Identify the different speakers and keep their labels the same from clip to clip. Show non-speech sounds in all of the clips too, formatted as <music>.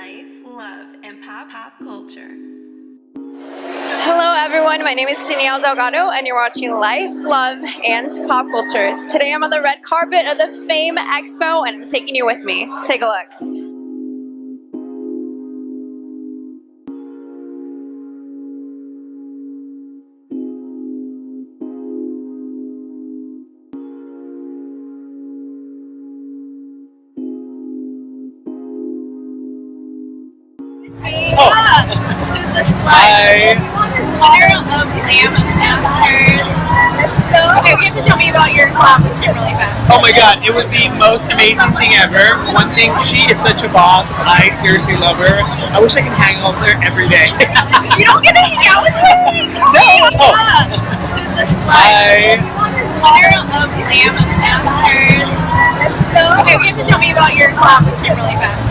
Speaker 1: life, love, and pop pop culture.
Speaker 2: Hello everyone, my name is Danielle Delgado and you're watching Life, Love, and Pop Culture. Today I'm on the red carpet of the Fame Expo and I'm taking you with me. Take a look.
Speaker 3: The slide. Winner of Glam Masters. Okay, you have to tell me about your collaboration really fast.
Speaker 4: Oh my god, it was the most amazing thing ever. One thing, she is such a boss. I seriously love her. I wish I could hang out with her every day. <laughs>
Speaker 3: you don't get to hang out with <laughs> me?
Speaker 4: No.
Speaker 3: Yeah. This is the slide. Winner of Glam Masters.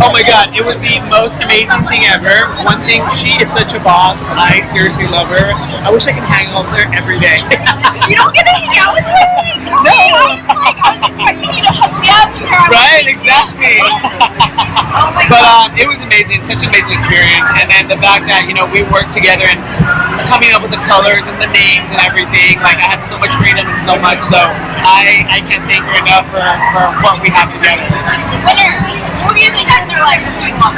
Speaker 4: Oh my god, it was the most amazing thing ever. One thing, she is such a boss. I seriously love her. I wish I could hang out with her every day. <laughs>
Speaker 3: You don't get to hang out with me? No. I was like, I was you to hook me up with her.
Speaker 4: right, exactly.
Speaker 3: Oh <laughs> my
Speaker 4: But um, it was amazing, such an amazing experience. And then the fact that, you know, we worked together and coming up with the colors and the names and everything, like I had so much freedom and so much. So I, I can't thank her enough for, for what we have together.
Speaker 3: Winner. What do you think that they're like? What do you want?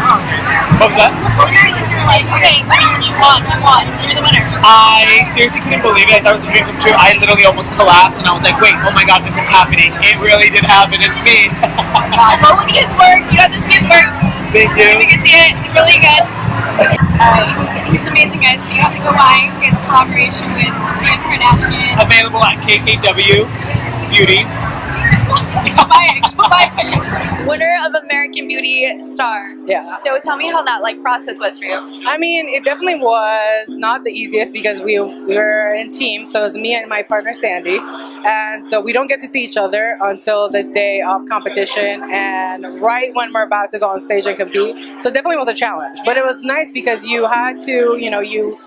Speaker 4: What was that?
Speaker 3: What do you like? Okay, winner, you won, you won. You're the winner.
Speaker 4: I seriously couldn't believe it. I thought it was a dream come true. I literally almost collapsed and I was like, wait, oh my god, this is happening. It really did happen. It's me. <laughs>
Speaker 3: Well, look at his work. You got to see his work.
Speaker 4: Thank
Speaker 3: You
Speaker 4: you.
Speaker 3: can see it. Really good. Alright, he's, he's amazing, guys. So you have to go buy his collaboration with Kim Kardashian.
Speaker 4: Available at KKW Beauty. <laughs>
Speaker 3: Go buy it. Go buy it.
Speaker 2: American Beauty Star.
Speaker 5: Yeah.
Speaker 2: So tell me how that like process was for you.
Speaker 5: I mean, it definitely was not the easiest because we, we were in team. So it was me and my partner Sandy. And so we don't get to see each other until the day of competition and right when we're about to go on stage and compete. So it definitely was a challenge. But it was nice because you had to, you know, you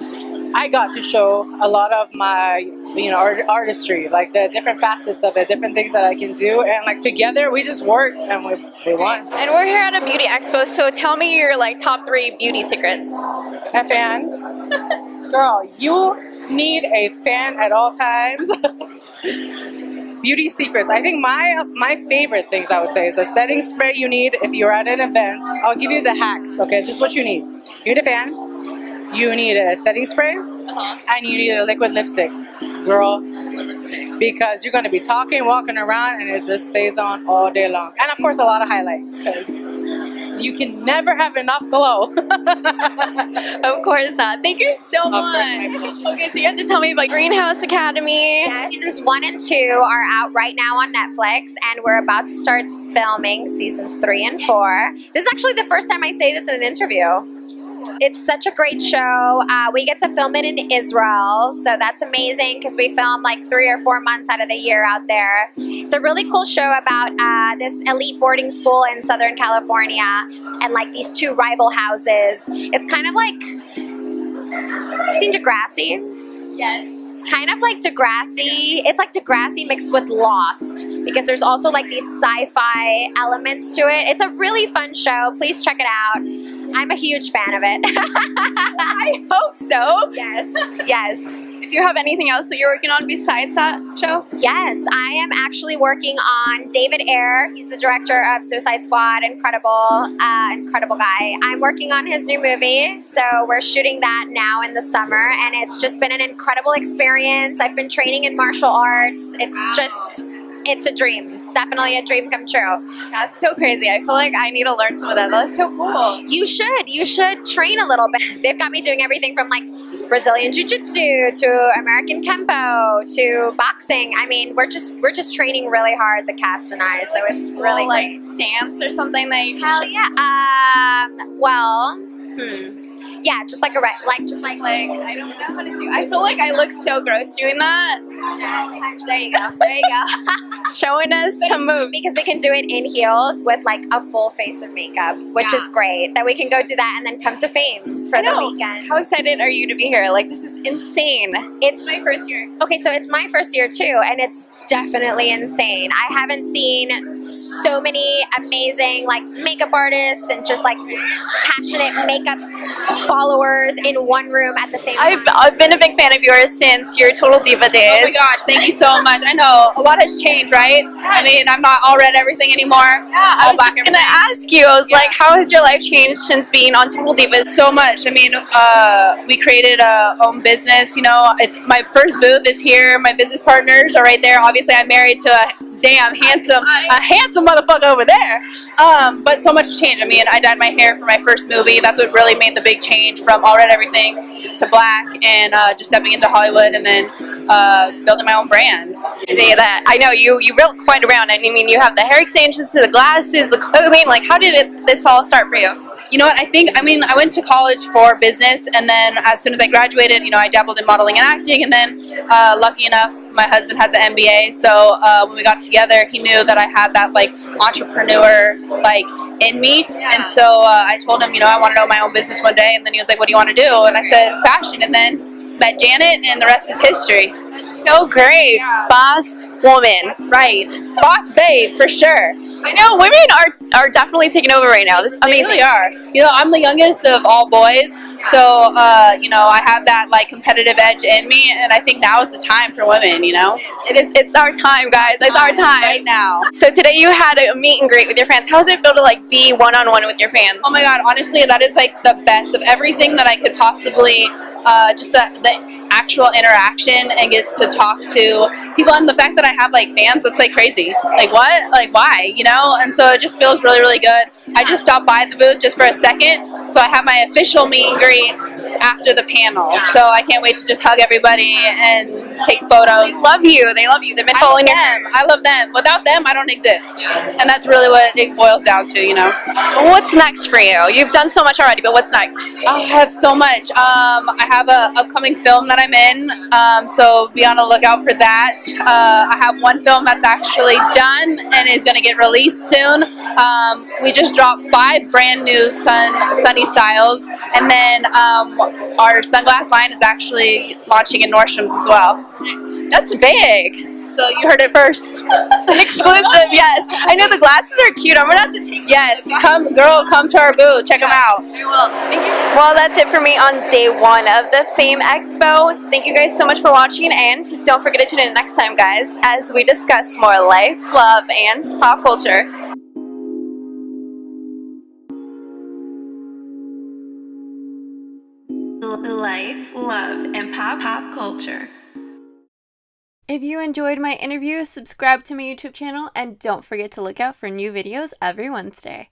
Speaker 5: I got to show a lot of my, you know, art, artistry, like the different facets of it, different things that I can do. And like together we just work and we, we won.
Speaker 2: And we're here at a beauty expo, so tell me your like top three beauty secrets.
Speaker 5: A fan. Girl, you need a fan at all times. <laughs> Beauty secrets. I think my my favorite things I would say is the setting spray you need if you're at an event. I'll give you the hacks. Okay, this is what you need. You need a fan. You need a setting spray, uh-huh. and you need a liquid lipstick, girl. Because you're going to be talking, walking around, and it just stays on all day long. And of course, a lot of highlight because you can never have enough glow. <laughs>
Speaker 2: Of course not. Thank you so
Speaker 5: course,
Speaker 2: much.
Speaker 5: my.
Speaker 2: Okay, so you have to tell me about Greenhouse Academy.
Speaker 6: Seasons one and two are out right now on Netflix, and we're about to start filming seasons three and four. This is actually the first time I say this in an interview. It's such a great show. Uh, we get to film it in Israel, so that's amazing because we film like three or four months out of the year out there. It's a really cool show about uh, this elite boarding school in Southern California and like these two rival houses. It's kind of like, you've seen Degrassi?
Speaker 2: Yes.
Speaker 6: It's kind of like Degrassi. It's like Degrassi mixed with Lost because there's also like these sci-fi elements to it. It's a really fun show. Please check it out. I'm a huge fan of it. <laughs>
Speaker 2: I hope so.
Speaker 6: yes, yes,
Speaker 2: Do you have anything else that you're working on besides that show?
Speaker 6: yes. I am actually working on David Ayer. He's the director of Suicide Squad. Incredible, uh, incredible guy. I'm working on his new movie, so we're shooting that now in the summer, and it's just been an incredible experience. I've been training in martial arts. It's just, it's a dream. Definitely a dream come true.
Speaker 2: That's so crazy. I feel like I need to learn some of that. That's so cool.
Speaker 6: You should. You should train a little bit. They've got me doing everything from like Brazilian Jiu-Jitsu to American Kempo to boxing. I mean, we're just we're just training really hard, the cast and I. So it's really
Speaker 2: Little, like
Speaker 6: great.
Speaker 2: stance or something that you can
Speaker 6: Hell yeah. Um. Well. Hmm. Yeah, just like a re- like just like
Speaker 2: Like I don't know how to do. I feel like I look so gross doing that.
Speaker 6: there you go. There you go. <laughs>
Speaker 2: Showing us some moves.
Speaker 6: because we can do it in heels with like a full face of makeup, which is great. That we can go do that and then come to fame for the weekend.
Speaker 2: How excited are you to be here? Like this is insane.
Speaker 6: It's
Speaker 2: My first year.
Speaker 6: Okay, so it's my first year too, and it's definitely insane. I haven't seen so many amazing like makeup artists and just like passionate makeup followers in one room at the same time.
Speaker 2: I've, I've been a big fan of yours since your Total Diva days.
Speaker 3: Oh my gosh, thank you so much. I know a lot has changed, right? I mean, I'm not all red everything anymore.
Speaker 2: Yeah, I
Speaker 3: all
Speaker 2: was
Speaker 3: black
Speaker 2: just gonna ask you. I was like, how has your life changed since being on Total Divas?
Speaker 3: so much. I mean, uh, we created a own business. You know, it's my first booth is here. My business partners are right there. Obviously, I'm married to a damn handsome, a handsome motherfucker over there. Um, but so much has changed. I mean, I dyed my hair for my first movie. That's what really made the big change from all red everything to black, and uh, just stepping into Hollywood, and then uh, building my own brand.
Speaker 2: Say that I know you you built quite around. And I mean, you have the hair extensions, the glasses, the clothing. Like, how did it, this all start for you?
Speaker 3: You know what? I think, I mean, I went to college for business, and then as soon as I graduated, you know, I dabbled in modeling and acting, and then, uh, lucky enough, my husband has an MBA, so uh, when we got together, he knew that I had that, like, entrepreneur, like, in me, and so uh, I told him, you know, I want to own my own business one day, and then he was like, what do you want to do? And I said, fashion, and then met Janet, and the rest is history.
Speaker 2: That's So great, boss woman.
Speaker 3: Right. Boss babe, for sure.
Speaker 2: I know women are are definitely taking over right now. This is
Speaker 3: They
Speaker 2: amazing.
Speaker 3: really are. You know, I'm the youngest of all boys, so uh, you know I have that like competitive edge in me, and I think now is the time for women. You know,
Speaker 2: It is. It's our time, guys. It's our time.
Speaker 3: right now.
Speaker 2: So today you had a meet and greet with your fans. How does it feel to like be one on one with your fans?
Speaker 3: Oh my god, honestly, that is like the best of everything that I could possibly, uh, just the, the actual interaction and get to talk to people, and the fact that I have like fans, that's like crazy. Like what? Like why? You know? And so it just feels really, really good. I just stopped by the booth just for a second, so I have my official meet and greet after the panel. So I can't wait to just hug everybody and take photos.
Speaker 2: They love you. They love you. They've been following
Speaker 3: them. I love them. Without them, I don't exist. And that's really what it boils down to, you know?
Speaker 2: What's next for you? You've done so much already, but what's next?
Speaker 3: I have so much. Um, I have a upcoming film that I'm in, um, so be on the lookout for that. Uh, I have one film that's actually done and is going to get released soon. Um, we just dropped five brand new Sun Sunny styles, and then um, our sunglass line is actually launching in Nordstrom's as well.
Speaker 2: That's big.
Speaker 3: So you heard it first.
Speaker 2: An <laughs> exclusive, yes. I know the glasses are cute. I'm gonna have to take.
Speaker 3: Yes, come, girl, come to our booth. Check them out.
Speaker 2: I will. Thank you. Well, that's it for me on day one of the Fame Expo. Thank you guys so much for watching, and don't forget to tune in next time, guys, as we discuss more life, love, and pop culture.
Speaker 1: Life, love, and pop pop culture.
Speaker 2: If you enjoyed my interview, subscribe to my YouTube channel and don't forget to look out for new videos every Wednesday.